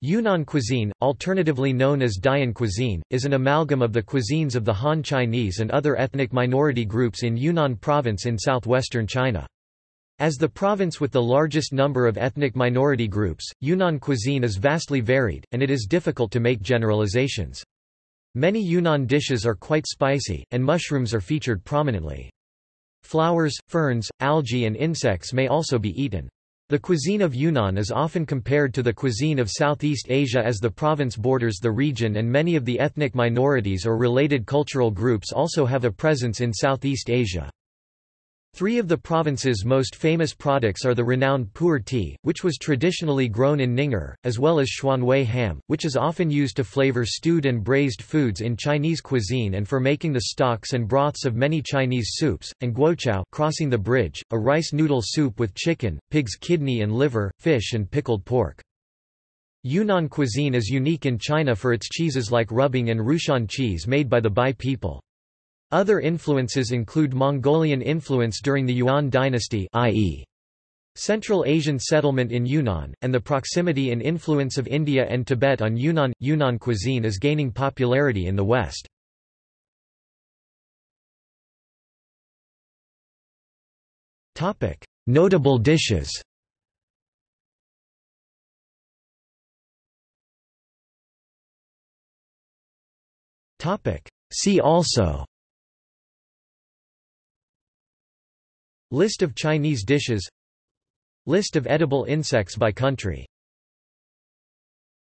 Yunnan cuisine, alternatively known as Dian cuisine, is an amalgam of the cuisines of the Han Chinese and other ethnic minority groups in Yunnan province in southwestern China. As the province with the largest number of ethnic minority groups, Yunnan cuisine is vastly varied, and it is difficult to make generalizations. Many Yunnan dishes are quite spicy, and mushrooms are featured prominently. Flowers, ferns, algae and insects may also be eaten. The cuisine of Yunnan is often compared to the cuisine of Southeast Asia as the province borders the region and many of the ethnic minorities or related cultural groups also have a presence in Southeast Asia. Three of the province's most famous products are the renowned pu'er tea, which was traditionally grown in Ning'er, as well as xuanwei ham, which is often used to flavor stewed and braised foods in Chinese cuisine and for making the stocks and broths of many Chinese soups, and guoqiao crossing the bridge, a rice noodle soup with chicken, pig's kidney and liver, fish and pickled pork. Yunnan cuisine is unique in China for its cheeses like Rubing and Rushan cheese made by the Bai people. Other influences include Mongolian influence during the Yuan dynasty i.e. Central Asian settlement in Yunnan, and the proximity and influence of India and Tibet on Yunnan. Yunnan cuisine is gaining popularity in the West. Notable dishes See also List of Chinese dishes. List of edible insects by country